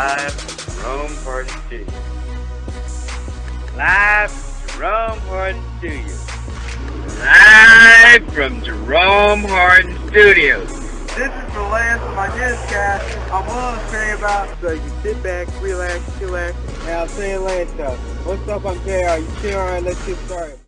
Live from Jerome Hardin Studios. Live from Jerome Hardin Studios. Live from Jerome Hardin Studios. This is the last of my newscast I'm willing to say about. So you sit back, relax, chillax, and I'll say it later. What's up, I'm JR. You chill, alright, let's get started.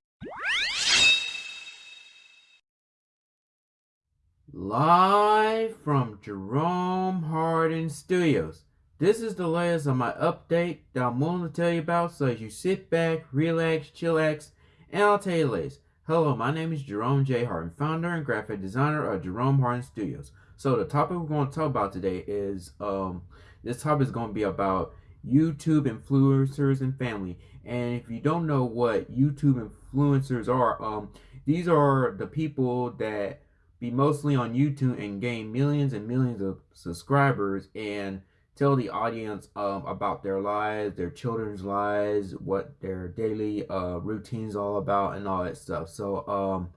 Live from Jerome Hardin Studios. This is the latest on my update that I'm willing to tell you about, so as you sit back, relax, chillax, and I'll tell you latest. Hello, my name is Jerome J. Hardin, founder and graphic designer of Jerome Hardin Studios. So the topic we're going to talk about today is, um, this topic is going to be about YouTube influencers and family. And if you don't know what YouTube influencers are, um, these are the people that be mostly on YouTube and gain millions and millions of subscribers and tell the audience um, about their lives, their children's lives, what their daily uh, routines all about, and all that stuff. So, um,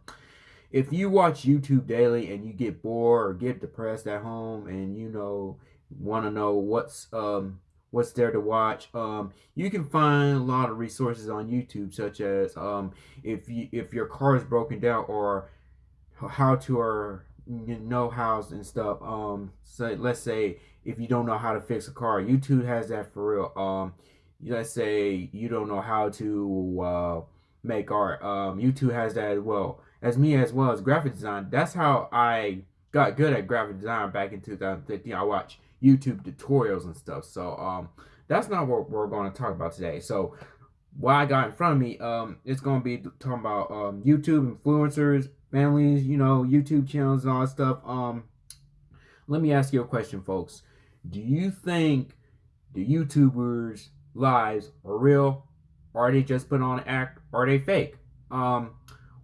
if you watch YouTube daily and you get bored or get depressed at home, and you know want to know what's um, what's there to watch, um, you can find a lot of resources on YouTube, such as um, if you if your car is broken down or how to or know hows and stuff. Um, so let's say if you don't know how to fix a car, YouTube has that for real. Um, let's say you don't know how to uh, make art. Um, YouTube has that as well. As me as well as graphic design. That's how I got good at graphic design back in 2015. I watched YouTube tutorials and stuff. So um, that's not what we're going to talk about today. So what I got in front of me, um, it's going to be talking about um, YouTube influencers families, you know, YouTube channels and all that stuff. Um, let me ask you a question, folks. Do you think the YouTubers' lives are real? Are they just put on an act? Are they fake? Um,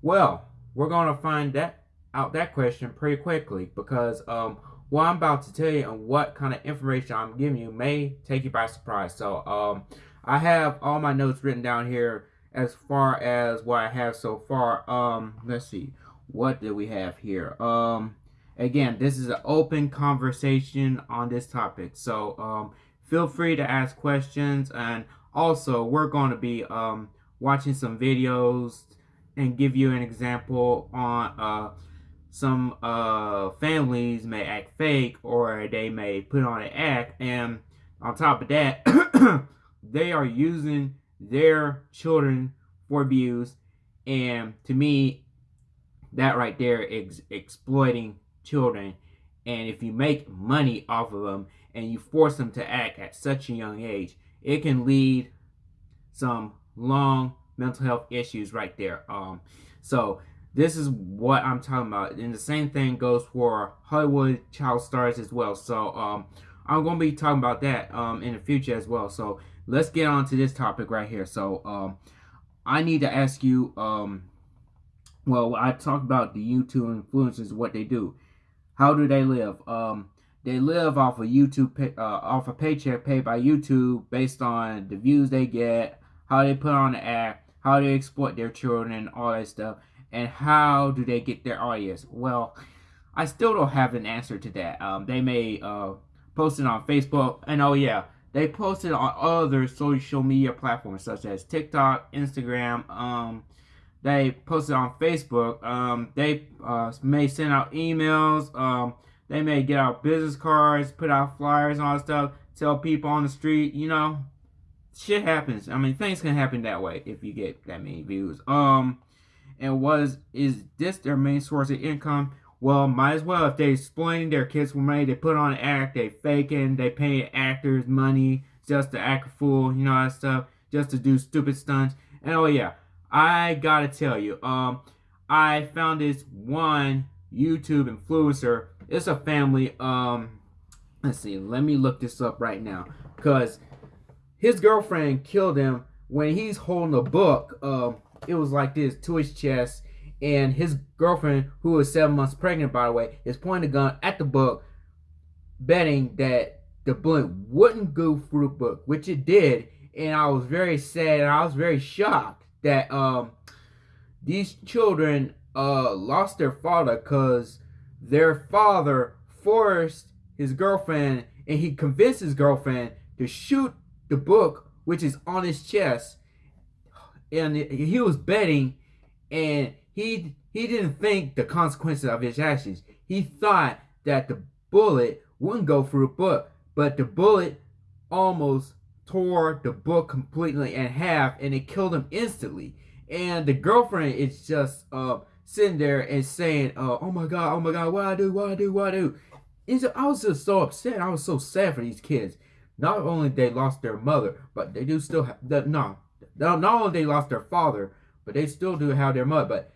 well, we're going to find that out that question pretty quickly because um, what I'm about to tell you and what kind of information I'm giving you may take you by surprise. So um, I have all my notes written down here as far as what I have so far. Um, let's see what do we have here? Um, again, this is an open conversation on this topic. So um, feel free to ask questions. And also, we're going to be um, watching some videos and give you an example on uh, some uh, families may act fake or they may put on an act. And on top of that, they are using their children for views. And to me, that right there is exploiting children. And if you make money off of them and you force them to act at such a young age, it can lead some long mental health issues right there. Um, so this is what I'm talking about. And the same thing goes for Hollywood child stars as well. So um, I'm going to be talking about that um, in the future as well. So let's get on to this topic right here. So um, I need to ask you, um, well, I talked about the YouTube influencers, what they do. How do they live? Um, they live off of YouTube, pay, uh, off a paycheck paid by YouTube based on the views they get, how they put on the act, how they exploit their children, all that stuff. And how do they get their audience? Well, I still don't have an answer to that. Um, they may uh, post it on Facebook, and oh yeah, they post it on other social media platforms such as TikTok, Instagram, um, they posted on Facebook. Um, they uh, may send out emails. Um, they may get out business cards, put out flyers and all that stuff, tell people on the street, you know, shit happens. I mean, things can happen that way if you get that many views. Um, and was is this their main source of income? Well, might as well if they exploiting their kids for money. They put on an act, they faking, they pay actors money just to act a fool, you know that stuff, just to do stupid stunts. And oh yeah, I gotta tell you, um, I found this one YouTube influencer. It's a family. Um, let's see. Let me look this up right now, cause his girlfriend killed him when he's holding a book. Um, it was like this to his chest, and his girlfriend, who was seven months pregnant, by the way, is pointing a gun at the book, betting that the bullet wouldn't go through the book, which it did. And I was very sad. And I was very shocked that um these children uh lost their father because their father forced his girlfriend and he convinced his girlfriend to shoot the book, which is on his chest, and he was betting, and he he didn't think the consequences of his actions. He thought that the bullet wouldn't go through the book, but the bullet almost tore the book completely in half, and it killed him instantly. And the girlfriend is just uh, sitting there and saying, uh, "Oh my god, oh my god, what I do, what I do, what I do." It's, I was just so upset. I was so sad for these kids. Not only they lost their mother, but they do still have the no. Not only they lost their father, but they still do have their mother. But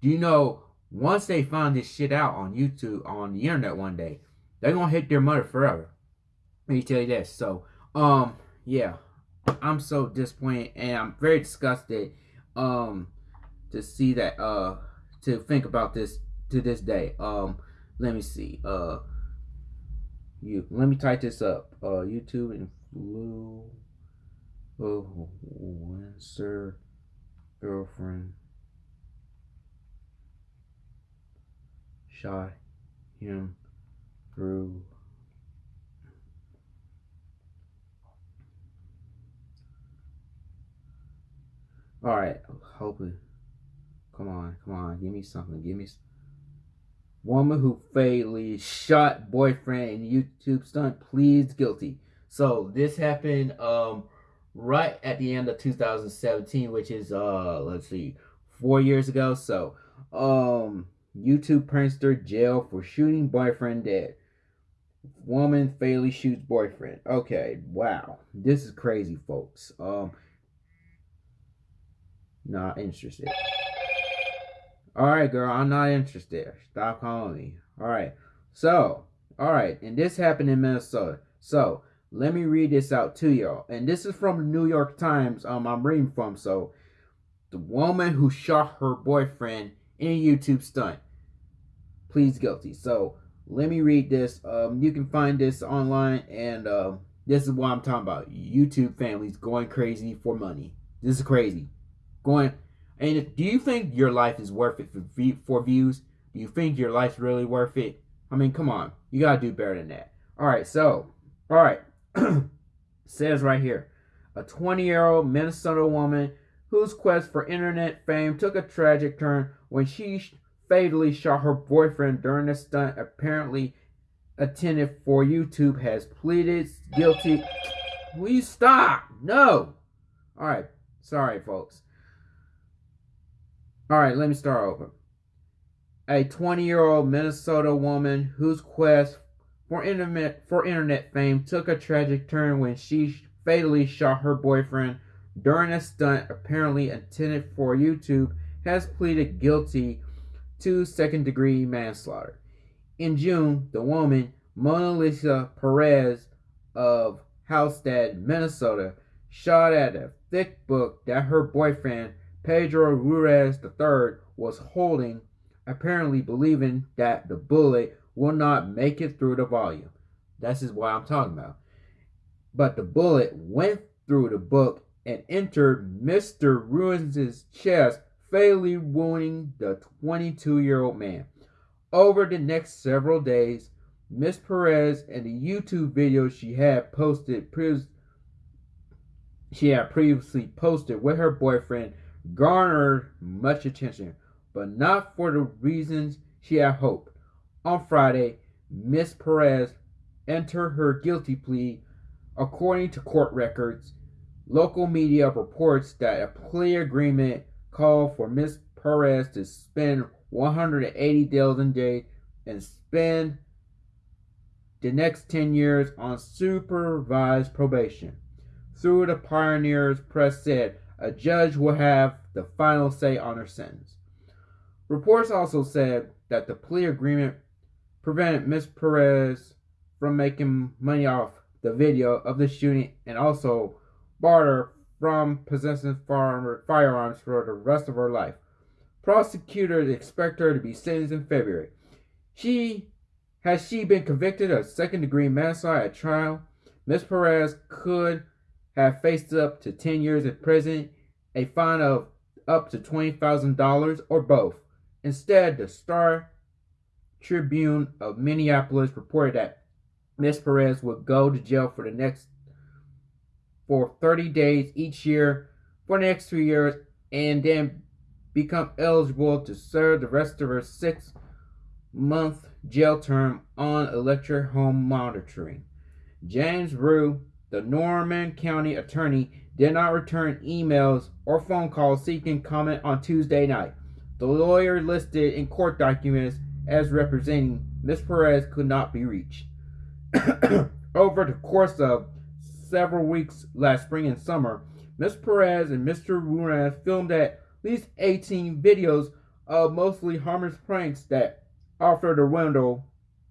do you know once they find this shit out on YouTube on the internet one day, they're gonna hate their mother forever. Let me tell you this. So, um, yeah, I'm so disappointed and I'm very disgusted, um, to see that, uh, to think about this to this day. Um, let me see. Uh, you let me type this up. Uh, YouTube influencer girlfriend shot him through all right hopefully come on come on give me something give me woman who fatally shot boyfriend in youtube stunt pleads guilty so this happened um right at the end of 2017 which is uh let's see four years ago so um YouTube prankster jail for shooting boyfriend dead. Woman fatally shoots boyfriend. Okay, wow. This is crazy, folks. Um, not interested. Alright, girl, I'm not interested. Stop calling me. Alright, so, alright, and this happened in Minnesota. So, let me read this out to y'all. And this is from the New York Times, um, I'm reading from. So, the woman who shot her boyfriend in a YouTube stunt pleads guilty. So let me read this. Um, you can find this online, and uh, this is what I'm talking about. YouTube families going crazy for money. This is crazy. Going, and do you think your life is worth it for, for views? Do you think your life's really worth it? I mean, come on. You gotta do better than that. All right, so, all right. says right here, a 20-year-old Minnesota woman whose quest for internet fame took a tragic turn when she fatally shot her boyfriend during a stunt apparently attended for YouTube has pleaded guilty. Will you stop? No. All right. Sorry, folks. All right, let me start over. A 20-year-old Minnesota woman whose quest for internet for internet fame took a tragic turn when she fatally shot her boyfriend during a stunt apparently intended for YouTube has pleaded guilty to second degree manslaughter. In June, the woman, Monalisa Perez of Halstad, Minnesota, shot at a thick book that her boyfriend, Pedro Ruiz III, was holding, apparently believing that the bullet will not make it through the volume. This is what I'm talking about. But the bullet went through the book and entered Mr. Ruiz's chest fatally wounding the 22 year old man. Over the next several days, Miss Perez and the YouTube video she had posted she had previously posted with her boyfriend garnered much attention, but not for the reasons she had hoped. On Friday, Miss Perez entered her guilty plea. According to court records, local media reports that a plea agreement called for Ms. Perez to spend 180 days in jail and spend the next 10 years on supervised probation. Through the Pioneers Press said a judge will have the final say on her sentence. Reports also said that the plea agreement prevented Ms. Perez from making money off the video of the shooting and also barred her from possessing firearms for the rest of her life. Prosecutors expect her to be sentenced in February. She has she been convicted of second degree manslaughter at trial. Ms. Perez could have faced up to 10 years in prison, a fine of up to $20,000, or both. Instead, the Star Tribune of Minneapolis reported that Ms. Perez would go to jail for the next for 30 days each year for the next two years and then become eligible to serve the rest of her six month jail term on electric home monitoring. James Rue, the Norman County attorney, did not return emails or phone calls seeking comment on Tuesday night. The lawyer listed in court documents as representing Ms. Perez could not be reached. Over the course of several weeks last spring and summer, Ms. Perez and Mr. Ruiz filmed at least 18 videos of mostly harmless pranks that offered a window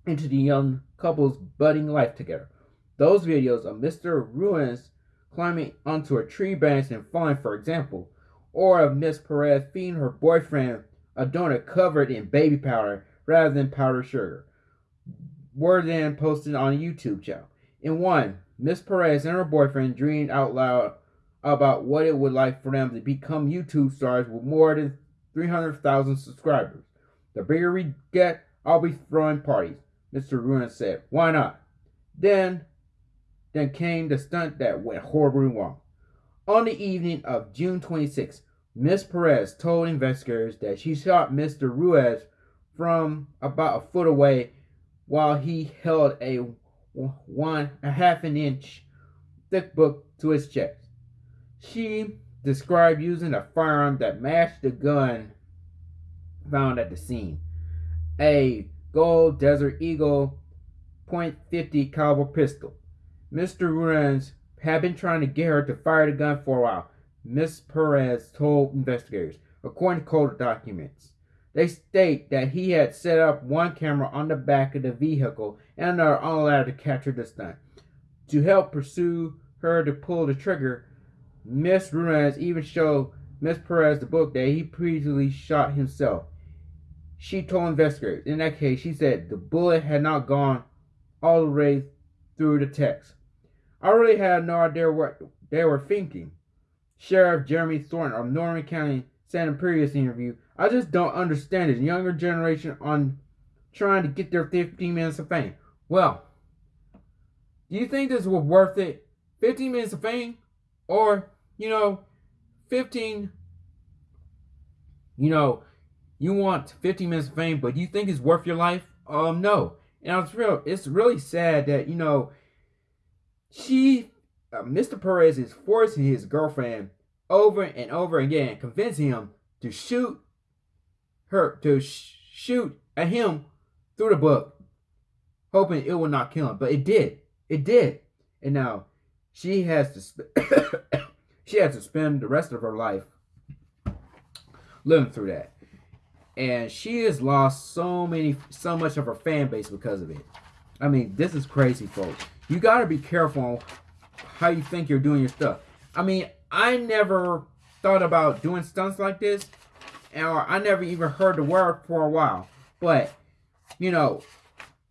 into the young couple's budding life together. Those videos of Mr. Ruiz climbing onto a tree branch and falling, for example, or of Miss Perez feeding her boyfriend a donut covered in baby powder rather than powdered sugar, were then posted on a YouTube channel. In one, Miss Perez and her boyfriend dreamed out loud about what it would like for them to become YouTube stars with more than 300,000 subscribers. The bigger we get, I'll be throwing parties, Mr. Ruiz said. Why not? Then, then came the stunt that went horribly wrong. On the evening of June 26, Miss Perez told investigators that she shot Mr. Ruiz from about a foot away while he held a one a half an inch thick book to his chest. She described using a firearm that matched the gun found at the scene. A gold Desert Eagle .50 caliber pistol. Mr. Ruiz had been trying to get her to fire the gun for a while, Miss Perez told investigators, according to court documents. They state that he had set up one camera on the back of the vehicle and another on the ladder to capture the stunt. To help pursue her to pull the trigger, Miss Ruiz even showed Miss Perez the book that he previously shot himself. She told investigators, in that case, she said the bullet had not gone all the way through the text. I really had no idea what they were thinking. Sheriff Jeremy Thornton of Norman County said in a previous interview, I just don't understand this younger generation on trying to get their 15 minutes of fame. Well, do you think this was worth it? 15 minutes of fame? Or, you know, 15, you know, you want 15 minutes of fame, but you think it's worth your life? Um, no. And it's real, it's really sad that, you know, she uh, Mr. Perez is forcing his girlfriend over and over again, convincing him to shoot her, to sh- shoot at him through the book, hoping it will not kill him. But it did. It did. And now she has to she has to spend the rest of her life living through that. And she has lost so many, so much of her fan base because of it. I mean, this is crazy, folks. You got to be careful how you think you're doing your stuff. I mean, I never thought about doing stunts like this, or I never even heard the word for a while. But, you know,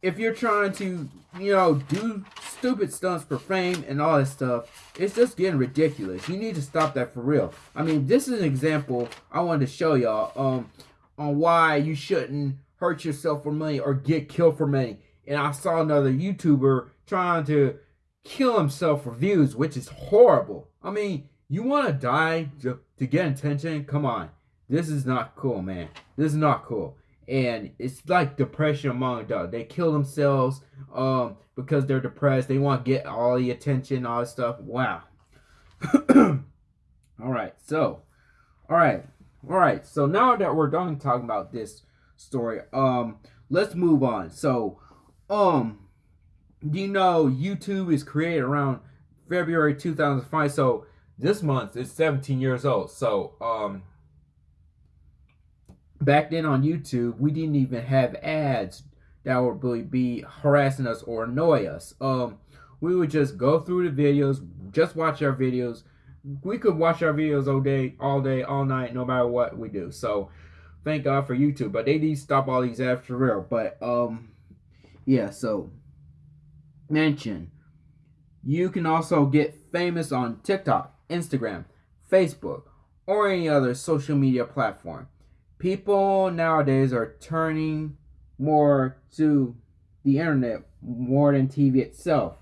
if you're trying to, you know, do stupid stunts for fame and all this stuff, it's just getting ridiculous. You need to stop that for real. I mean, this is an example I wanted to show y'all um, on why you shouldn't hurt yourself for money or get killed for money. And I saw another YouTuber trying to kill himself for views, which is horrible. I mean, you want to die to, get attention? Come on. This is not cool, man. This is not cool. And it's like depression among adults. They kill themselves um, because they're depressed. They want to get all the attention, all this stuff. Wow. all right, so, all right, all right. So now that we're done talking about this story, um, let's move on. So, um, you know YouTube is created around February 2005. So this month it's 17 years old. So um back then on YouTube, we didn't even have ads that would really be harassing us or annoy us. Um we would just go through the videos, just watch our videos. We could watch our videos all day, all day, all night, no matter what we do. So thank God for YouTube. But they need to stop all these ads for real. But um yeah, so mention. You can also get famous on TikTok, Instagram, Facebook, or any other social media platform. People nowadays are turning more to the internet more than TV itself.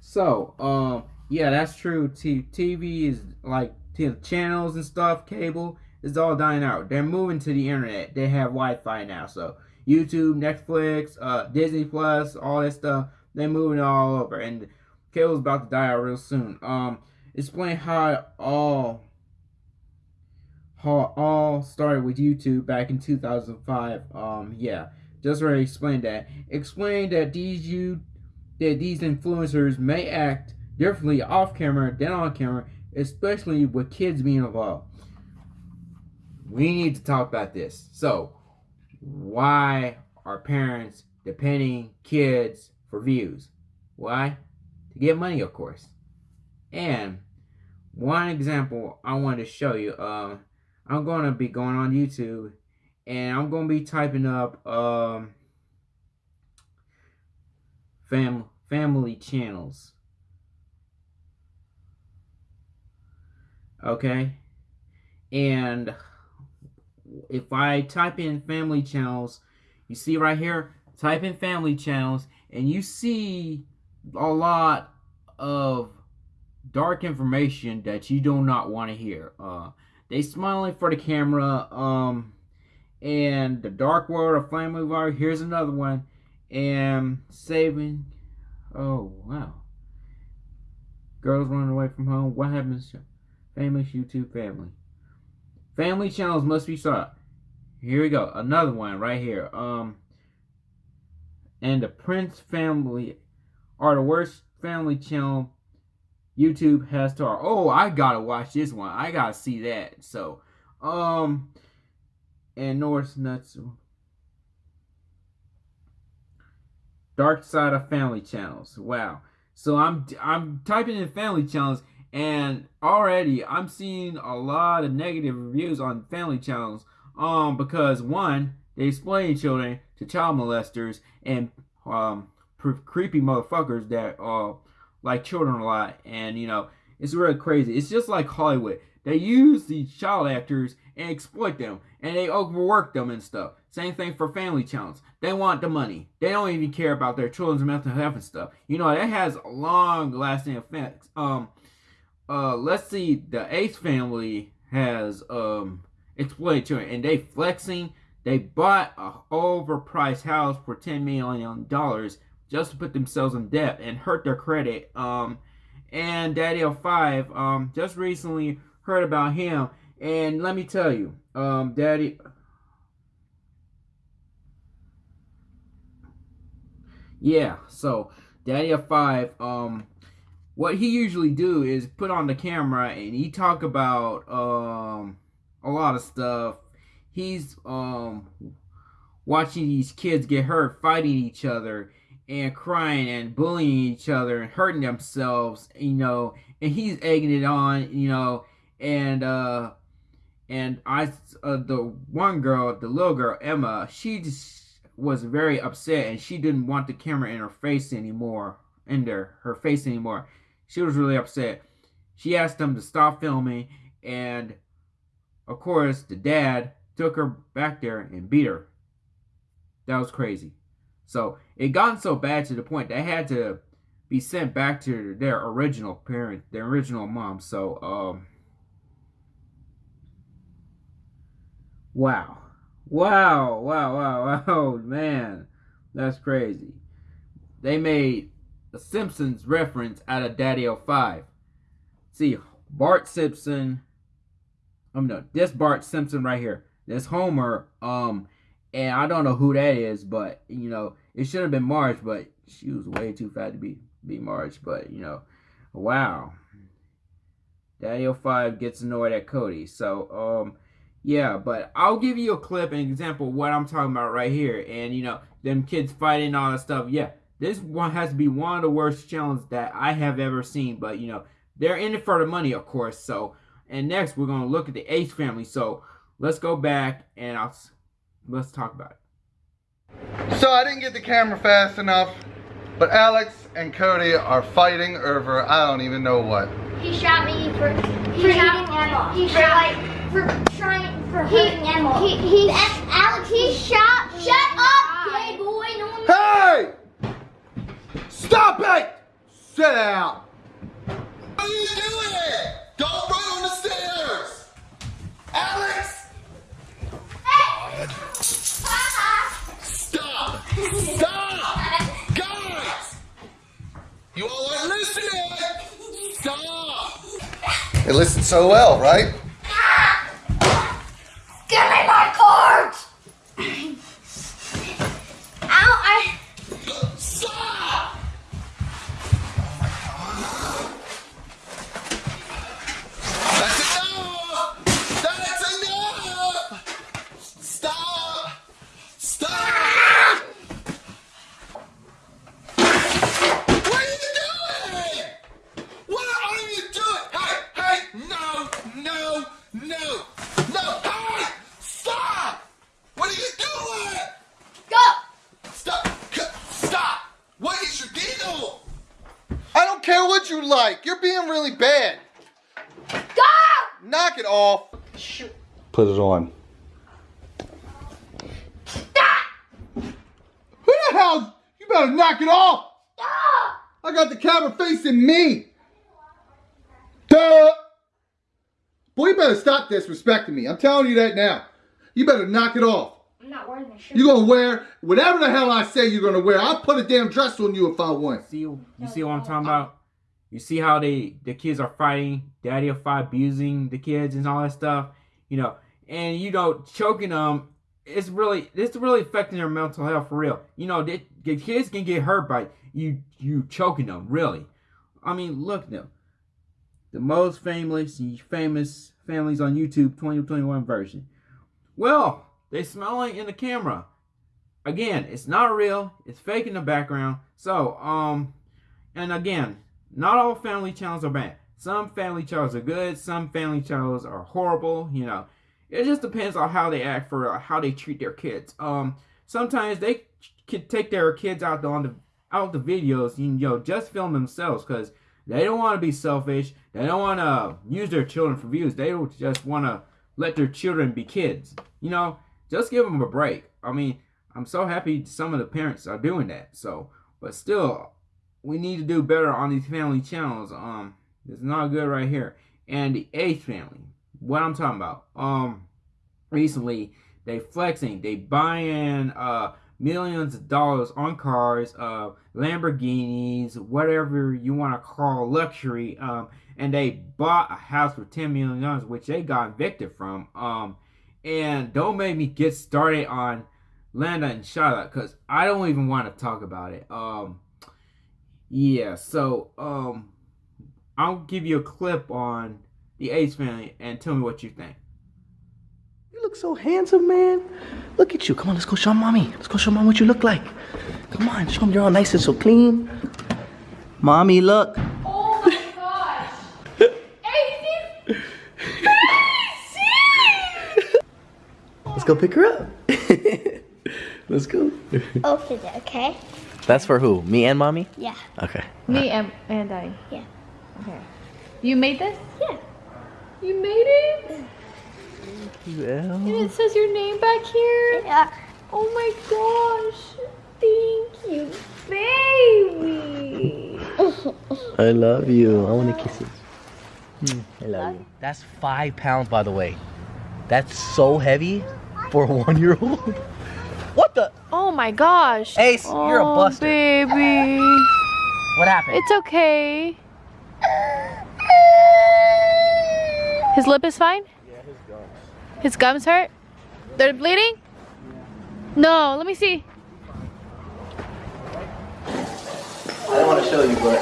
So, um, Yeah, that's true. T- TV is like t- channels and stuff, cable is all dying out. They're moving to the internet. They have Wi-Fi now, so YouTube, Netflix, uh, Disney Plus, all that stuff. They're moving all over, and cable's about to die out real soon. Um, explain how it all how all started with YouTube back in 2005. Um, yeah, just already explained that. Explain that these you that these influencers may act differently off camera than on camera, especially with kids being involved. We need to talk about this. So, why are parents depending kids for views? Why? To get money, of course. And one example I wanted to show you. Um, I'm going to be going on YouTube, and I'm going to be typing up um, fam family channels. Okay, and if I type in family channels, you see right here, type in family channels, and you see a lot of dark information that you do not want to hear. Uh, they smiling for the camera. Um, and the Dark World of Family War. Here's another one, and saving. Oh wow. Girls running away from home. What happens? Famous YouTube family. Family channels must be sought. Here we go. Another one right here. Um, and the Prince family are the worst family channel YouTube has to. Oh, I gotta watch this one. I gotta see that. So, um, and North Nuts. Dark Side of Family Channels. Wow. So I'm I'm typing in family channels and already I'm seeing a lot of negative reviews on family channels. Um, because one, they explain children to child molesters and um creepy motherfuckers that uh like children a lot, and you know it's really crazy. It's just like Hollywood. They use these child actors and exploit them, and they overwork them and stuff. Same thing for family channels. They want the money. They don't even care about their children's mental health and stuff. You know that has long-lasting effects. Um, uh, let's see. The Ace family has um exploited children, and they flexing. They bought a overpriced house for ten million dollars just to put themselves in debt and hurt their credit. Um, and Daddy of Five, um, just recently heard about him, and let me tell you, um, Daddy. Yeah, so Daddy of Five, um, what he usually do is put on the camera and he talk about um a lot of stuff. He's um watching these kids get hurt, fighting each other and crying and bullying each other and hurting themselves, you know, and he's egging it on, you know, and uh and I uh, the one girl, the little girl Emma, she just was very upset and she didn't want the camera in her face anymore, in there her face anymore. She was really upset. She asked them to stop filming and of course the dad took her back there and beat her. That was crazy. So it gotten so bad to the point they had to be sent back to their original parent, their original mom. So, um, wow, wow, wow, wow, wow, man, that's crazy. They made a Simpsons reference out of Daddy 05. See, Bart Simpson. I'm um, no, this Bart Simpson right here. This Homer, um, and I don't know who that is, but you know, it should have been Marge, but she was way too fat to be be Marge. But you know, wow. Daniel Five gets annoyed at Cody. So um yeah, but I'll give you a clip, an example what I'm talking about right here. And you know, them kids fighting all that stuff. Yeah, this one has to be one of the worst challenges that I have ever seen. But you know, they're in it for the money, of course. So and next we're gonna look at the Ace family. So let's go back and I'll let's talk about it. So I didn't get the camera fast enough, but Alex and Cody are fighting over I don't even know what. He shot me for he for shot Emma. He for shot like for trying for he, hurting Emma. He he Alex he shot. Shut up, gay boy. No one Hey! Stop it! Sit down. What are you doing? Don't run on the stairs. Alex! Hey. Stop! Stop! Guys! You all aren't listening! Stop! It listened so well, right? Me. Duh. Boy, you better stop disrespecting me. I'm telling you that now. You better knock it off. I'm not wearing my shirt. You're gonna wear whatever the hell I say you're gonna wear. I'll put a damn dress on you if I want. See, you see what I'm talking about? You see how they the kids are fighting, daddy will fight abusing the kids and all that stuff, you know, and you know choking them. It's really it's really affecting their mental health for real. You know, the, the kids can get hurt by you you choking them. Really, I mean, look now. The most famous famous families on YouTube 2021 version. Well, they smiling in the camera. Again, it's not real. It's fake in the background. So, um, and again, not all family channels are bad. Some family channels are good. Some family channels are horrible. You know, it just depends on how they act for uh, how they treat their kids. Um, sometimes they could take their kids out on the out the videos. You know, just film themselves because they don't want to be selfish. They don't want to use their children for views. They just want to let their children be kids. You know, just give them a break. I mean, I'm so happy some of the parents are doing that. So, but still, we need to do better on these family channels. Um, it's not good right here. And the Ace family, what I'm talking about. Um, recently they flexing, they buying uh millions of dollars on cars, uh Lamborghinis, whatever you want to call luxury. Um, and they bought a house for ten million dollars, which they got evicted from. Um, and don't make me get started on Landa and Charlotte because I don't even want to talk about it. Um, yeah, so um, I'll give you a clip on the Ace family and tell me what you think. You look so handsome, man. Look at you. Come on, let's go show mommy. Let's go show mom what you look like. Come on, show them you're all nice and so clean. Mommy, look. Oh my gosh! Aces! Let's go pick her up. let's go. Open it, okay? That's for who? Me and mommy? Yeah. Okay. Me and, and I. Yeah. Okay. You made this? Yeah. You made it? Well, And it says your name back here? Yeah. Oh my gosh. Thank you, baby. I love you. I want to kiss you. Mm, I love you. That's five pounds, by the way. That's so heavy for a one-year-old. What the? Oh my gosh. Ace, you're a Oh, buster. baby. What happened? It's okay. His lip is fine? His gums. Hurt? They're bleeding? No, let me see. I don't want to show you, but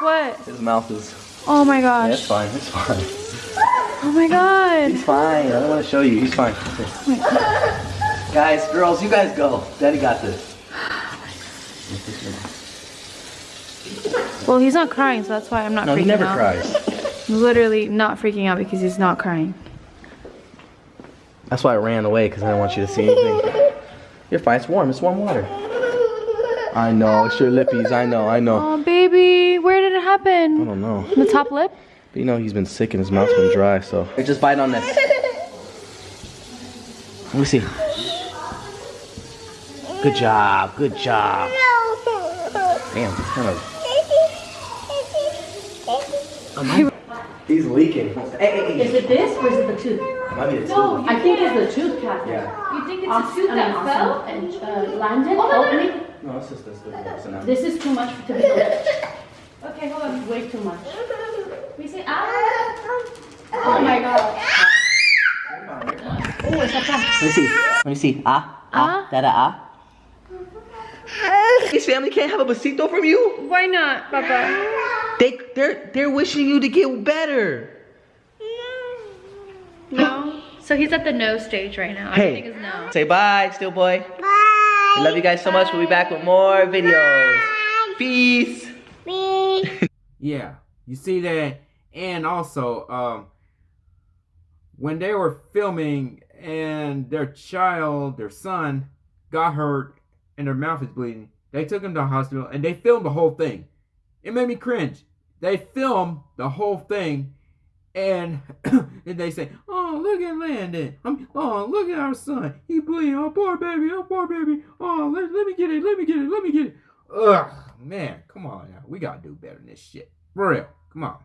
What? his mouth is. Oh my Yeah, it's fine. It's fine. Oh my god. He's fine. I don't want to show you. He's fine. guys, girls, you guys go. Daddy got this. Well, he's not crying, so that's why I'm not No, freaking he never out. cries. I'm literally not freaking out because he's not crying. That's why I ran away because I didn't want you to see anything. You're fine. It's warm. It's warm water. I know. It's your lippies. I know. I know. Oh, baby, where did it happen? I don't know. The top lip? But you know he's been sick and his mouth's been dry, so. Hey, just bite on this. Let me see. Good job. Good job. Damn. Kind of. He's leaking. Hey, hey, hey. Is it this or is it the tooth? Might be the No, tooth. I think it's the tooth, Kathy. Yeah. You think it's Awesome. the tooth that Awesome. fell and uh, landed? Oh, no, no, opening? No, it's just this. This. This is too much to be. Okay, hold on. Way too much. We say ah. Oh my god. Oh, it's a cat. Let me see. Let me see. Ah. Ah. Da da ah. His family can't have a besito from you. Why not, Papa? They they're they're wishing you to get better. No. So he's at the no stage right now. Hey. Everything is no. Say bye, still boy. Bye. We love you guys so much. We'll be back with more videos. Bye. Peace. Yeah, you see that, and also, um, when they were filming and their child, their son, got hurt and their mouth is bleeding, they took him to the hospital and they filmed the whole thing. It made me cringe. They filmed the whole thing, and then they say, "Oh, look at Landon. I'm, oh, look at our son. He bleeding. Oh, poor baby. Oh, poor baby. Oh, let, let me get it. Let me get it. Let me get it." Ugh, man, come on now. We gotta do better than this shit. For real. Come on.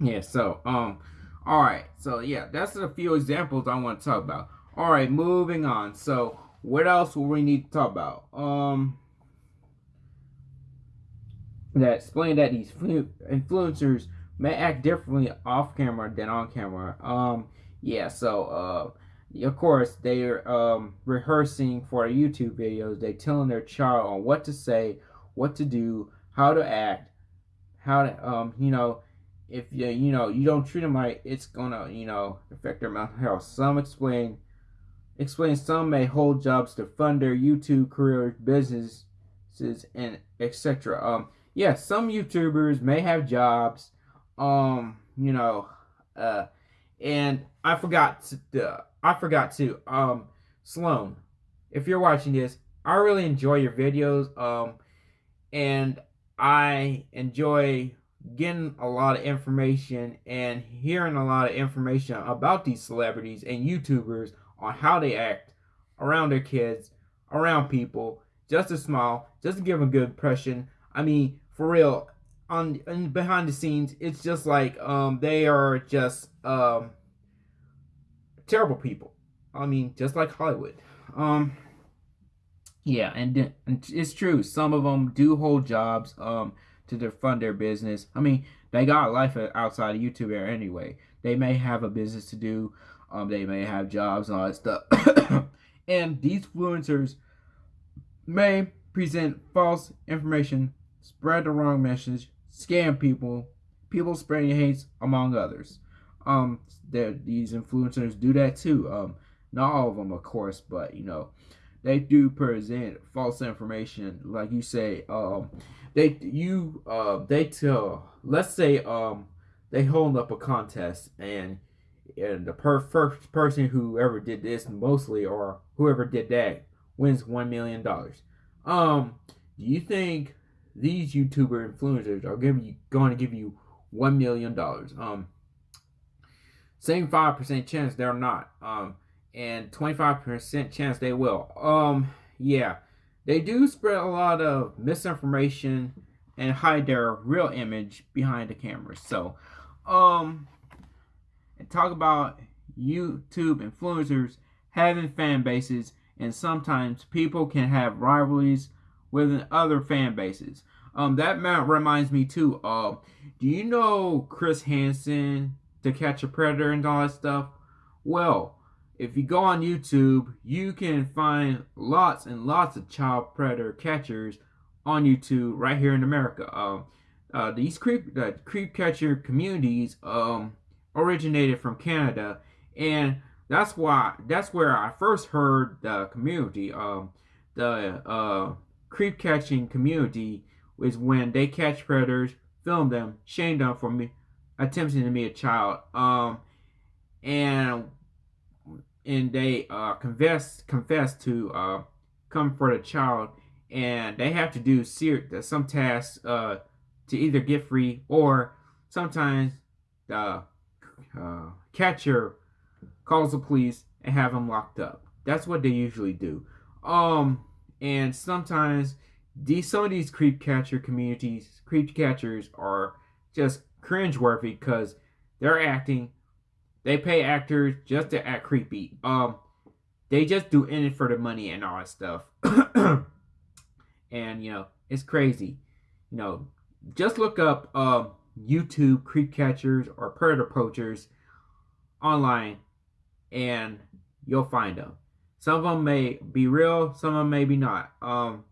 Yeah, so, um, alright. So, yeah, that's a few examples I want to talk about. Alright, moving on. So, what else will we need to talk about? Um, that explain that these influencers may act differently off camera than on camera. Um, yeah, so, uh, of course, they're um, rehearsing for YouTube videos. They telling their child on what to say, what to do, how to act, how to, um, you know, if you, you know, you don't treat them right, it's gonna, you know, affect their mental health. Some explain, explain some may hold jobs to fund their YouTube career, businesses, and etc. Um, yeah, some YouTubers may have jobs, um, you know, uh, and I forgot to, uh, I forgot to, um, Sloan, if you're watching this, I really enjoy your videos, um, and I enjoy getting a lot of information and hearing a lot of information about these celebrities and YouTubers on how they act around their kids, around people, just to smile, just to give a good impression. I mean, for real, on, on behind the scenes, it's just like um they are just um terrible people. I mean, just like Hollywood. Um yeah, and, and it's true. Some of them do hold jobs um to fund their business. I mean, they got life outside of YouTube here anyway. They may have a business to do. Um, they may have jobs and all that stuff. and these influencers may present false information, spread the wrong message, scam people, people spreading hate, among others. Um, that these influencers do that too. Um, not all of them, of course, but you know, they do present false information, like you say. Um, they you uh they tell let's say um they hold up a contest and and the per- first person who ever did this mostly or whoever did that wins one million dollars. Um, do you think these YouTuber influencers are giving you going to give you one million dollars? Um, same five percent chance they're not. Um, and twenty five percent chance they will. Um, yeah they do spread a lot of misinformation and hide their real image behind the cameras. So, um, and talk about YouTube influencers having fan bases, and sometimes people can have rivalries with other fan bases. Um, that reminds me too. Uh, do you know Chris Hansen, To Catch a Predator, and all that stuff? Well, if you go on YouTube, you can find lots and lots of child predator catchers on YouTube right here in America. Um, uh, these creep uh, creep catcher communities um, originated from Canada, and that's why that's where I first heard the community. Um, the uh, creep catching community is when they catch predators, film them, shame them for me attempting to be a child. Um, and and they uh, confess confess to uh, come for the child, and they have to do some tasks uh, to either get free or sometimes the uh, catcher calls the police and have them locked up. That's what they usually do. Um, and sometimes these some of these creep catcher communities, creep catchers are just cringeworthy because they're acting they pay actors just to act creepy. Um, they just do it for the money and all that stuff. and you know, it's crazy. You know, just look up uh, YouTube creep catchers or predator poachers online, and you'll find them. Some of them may be real, some of them may be not. Um,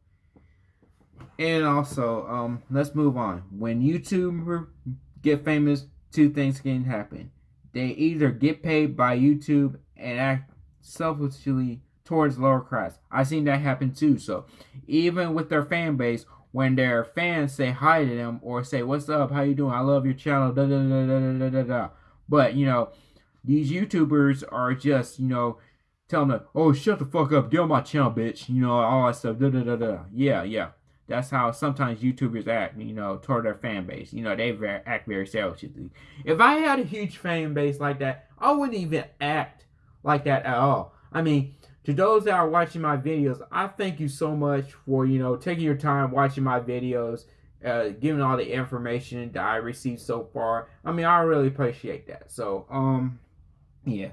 and also, um, let's move on. When YouTubers get famous, two things can happen. They either get paid by YouTube and act selfishly towards lower class. I've seen that happen too. So even with their fan base, when their fans say hi to them or say, What's up? How you doing? I love your channel. Da, da, da, da, da, da, da. But you know, these YouTubers are just, you know, telling them, Oh, shut the fuck up, get on my channel, bitch. You know, all that stuff. Da, da, da, da. Yeah, yeah. That's how sometimes YouTubers act, you know, toward their fan base. You know, they very, act very selfishly. If I had a huge fan base like that, I wouldn't even act like that at all. I mean, to those that are watching my videos, I thank you so much for, you know, taking your time watching my videos, uh, giving all the information that I received so far. I mean, I really appreciate that. So, um, yeah.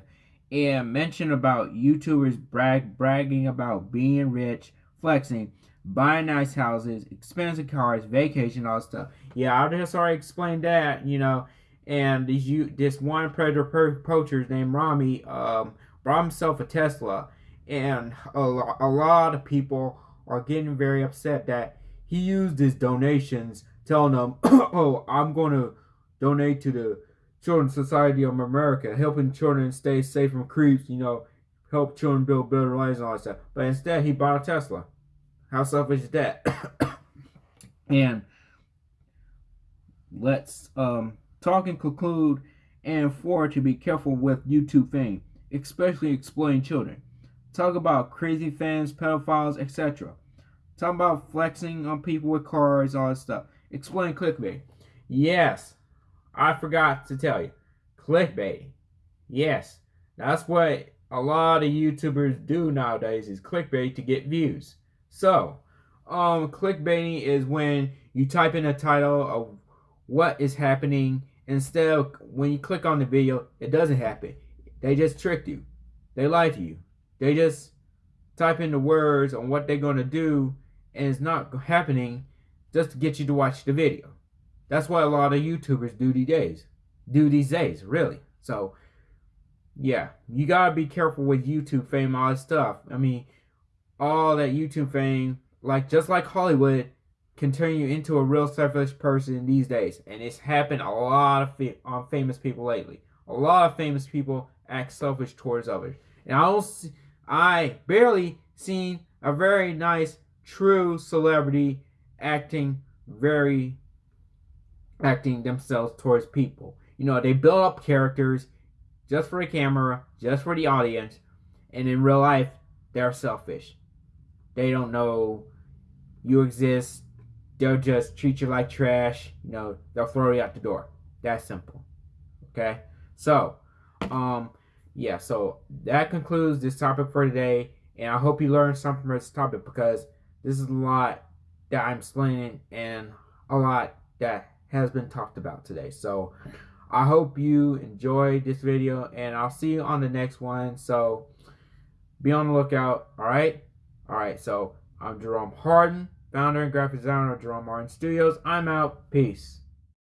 And mention about YouTubers brag bragging about being rich, flexing, buying nice houses, expensive cars, vacation, all stuff. Yeah, I just already explained that, you know. And these you this one predator poacher named Rami um, brought himself a Tesla and a, a lot of people are getting very upset that he used his donations telling them oh i'm going to donate to the children's society of america helping children stay safe from creeps you know help children build better lives and all that stuff but instead he bought a tesla how selfish is that and let's um talk and conclude and for to be careful with youtube fame especially exploiting children Talk about crazy fans, pedophiles, etc. Talk about flexing on people with cars, all that stuff. Explain clickbait. Yes, I forgot to tell you. Clickbait. Yes, that's what a lot of YouTubers do nowadays is clickbait to get views. So, um, clickbaiting is when you type in a title of what is happening instead of when you click on the video, it doesn't happen. They just tricked you. They lie to you. They just type in the words on what they're going to do and it's not happening just to get you to watch the video. That's what a lot of YouTubers do these days. Do these days, really. So, yeah, you gotta be careful with YouTube fame, all that stuff. I mean, all that YouTube fame, like just like Hollywood, can turn you into a real selfish person these days, and it's happened a lot of fa- on famous people lately. A lot of famous people act selfish towards others, and I don't see I barely seen a very nice, true celebrity acting very acting themselves towards people. You know, they build up characters just for the camera, just for the audience, and in real life, they're selfish. They don't know you exist. They'll just treat you like trash. You know, they'll throw you out the door. That simple. Okay? So, um, yeah, so that concludes this topic for today. And I hope you learned something from this topic because this is a lot that I'm explaining and a lot that has been talked about today. So I hope you enjoyed this video and I'll see you on the next one. So be on the lookout. All right. All right. So I'm Jerome Harden, founder and graphic designer of Jerome Harden Studios. I'm out. Peace.